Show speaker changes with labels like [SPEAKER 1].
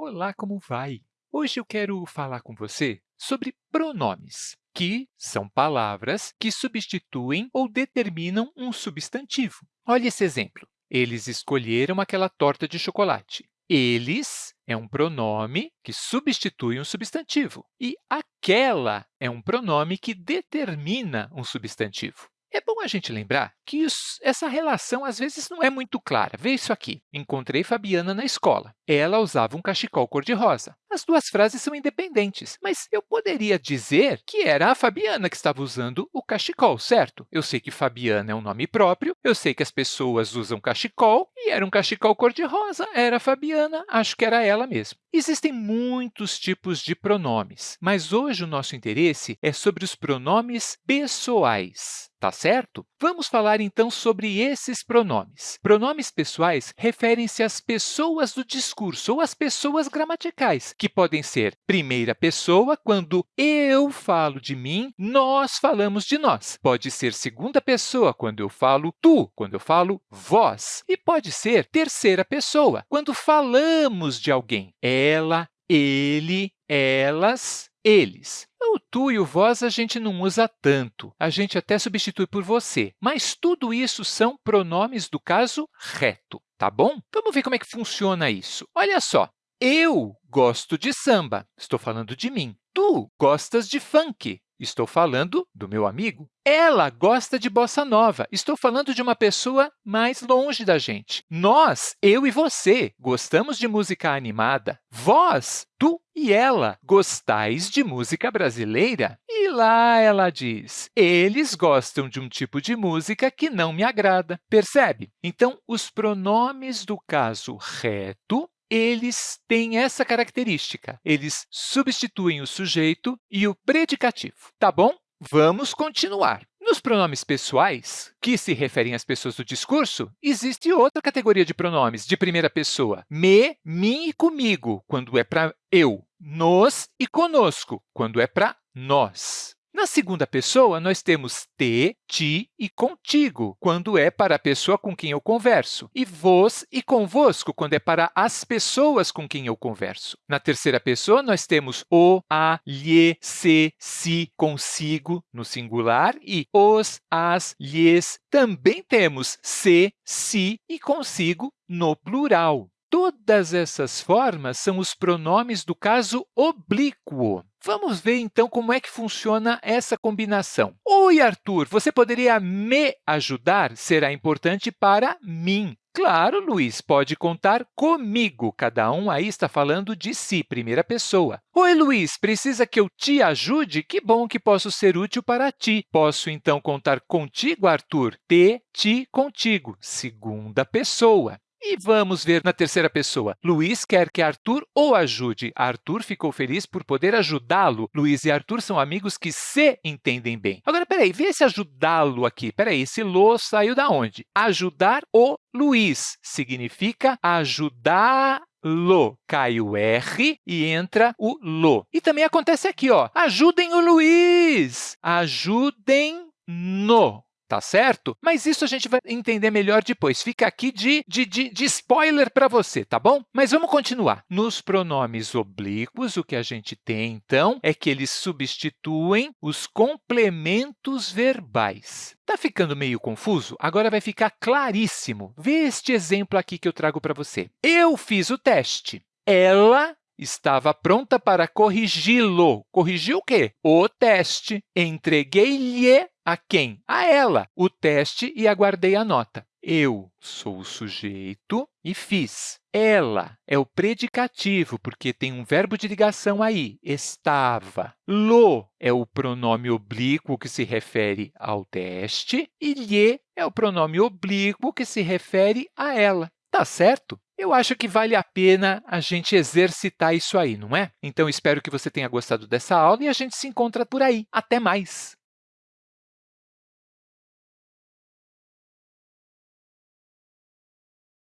[SPEAKER 1] Olá, como vai? Hoje eu quero falar com você sobre pronomes, que são palavras que substituem ou determinam um substantivo. Olha esse exemplo. Eles escolheram aquela torta de chocolate. Eles é um pronome que substitui um substantivo, e aquela é um pronome que determina um substantivo. É bom a gente lembrar que isso, essa relação às vezes não é muito clara. Vê isso aqui. Encontrei Fabiana na escola. Ela usava um cachecol cor-de-rosa. As duas frases são independentes, mas eu poderia dizer que era a Fabiana que estava usando o cachecol, certo? Eu sei que Fabiana é um nome próprio, eu sei que as pessoas usam cachecol, e era um cachecol cor-de-rosa, era Fabiana, acho que era ela mesmo. Existem muitos tipos de pronomes, mas hoje o nosso interesse é sobre os pronomes pessoais. Tá certo? Vamos falar, então, sobre esses pronomes. Pronomes pessoais referem-se às pessoas do discurso ou às pessoas gramaticais, que podem ser primeira pessoa, quando eu falo de mim, nós falamos de nós. Pode ser segunda pessoa, quando eu falo tu, quando eu falo vós. E pode ser terceira pessoa, quando falamos de alguém. Ela, ele, elas, eles. O tu e o vós a gente não usa tanto, a gente até substitui por você, mas tudo isso são pronomes do caso reto, tá bom? Vamos ver como é que funciona isso. Olha só, eu gosto de samba, estou falando de mim. Tu gostas de funk, Estou falando do meu amigo. Ela gosta de bossa nova. Estou falando de uma pessoa mais longe da gente. Nós, eu e você, gostamos de música animada. Vós, tu e ela, gostais de música brasileira? E lá ela diz, eles gostam de um tipo de música que não me agrada. Percebe? Então, os pronomes do caso reto eles têm essa característica. Eles substituem o sujeito e o predicativo. Tá bom? Vamos continuar. Nos pronomes pessoais, que se referem às pessoas do discurso, existe outra categoria de pronomes de primeira pessoa, me, mim e comigo, quando é para eu, nos e conosco, quando é para nós. Na segunda pessoa, nós temos te, ti e contigo, quando é para a pessoa com quem eu converso, e vos e convosco, quando é para as pessoas com quem eu converso. Na terceira pessoa, nós temos o, a, lhe, se, si, consigo, no singular, e os, as, lhes. Também temos se, si e consigo, no plural. Todas essas formas são os pronomes do caso oblíquo. Vamos ver, então, como é que funciona essa combinação. Oi, Arthur, você poderia me ajudar? Será importante para mim. Claro, Luiz, pode contar comigo. Cada um aí está falando de si, primeira pessoa. Oi, Luiz, precisa que eu te ajude? Que bom que posso ser útil para ti. Posso, então, contar contigo, Arthur? Te, ti, contigo, segunda pessoa. E vamos ver na terceira pessoa. Luiz quer que Arthur o ajude. Arthur ficou feliz por poder ajudá-lo. Luiz e Arthur são amigos que se entendem bem. Agora, peraí, vê esse ajudá-lo aqui. Peraí, esse lo saiu da onde? Ajudar o Luiz significa ajudar lo. Cai o R e entra o lo. E também acontece aqui, ó. ajudem o Luiz, ajudem no tá certo? Mas isso a gente vai entender melhor depois. Fica aqui de, de, de, de spoiler para você, tá bom? Mas vamos continuar. Nos pronomes oblíquos, o que a gente tem, então, é que eles substituem os complementos verbais. Está ficando meio confuso? Agora vai ficar claríssimo. Vê este exemplo aqui que eu trago para você. Eu fiz o teste. Ela estava pronta para corrigi-lo. Corrigir o quê? O teste. Entreguei-lhe a quem? A ela o teste e aguardei a nota. Eu sou o sujeito e fiz. Ela é o predicativo, porque tem um verbo de ligação aí, estava. Lo é o pronome oblíquo que se refere ao teste e lhe é o pronome oblíquo que se refere a ela. Tá certo? Eu acho que vale a pena a gente exercitar isso aí, não é? Então, espero que você tenha gostado dessa aula e a gente se encontra por aí. Até mais!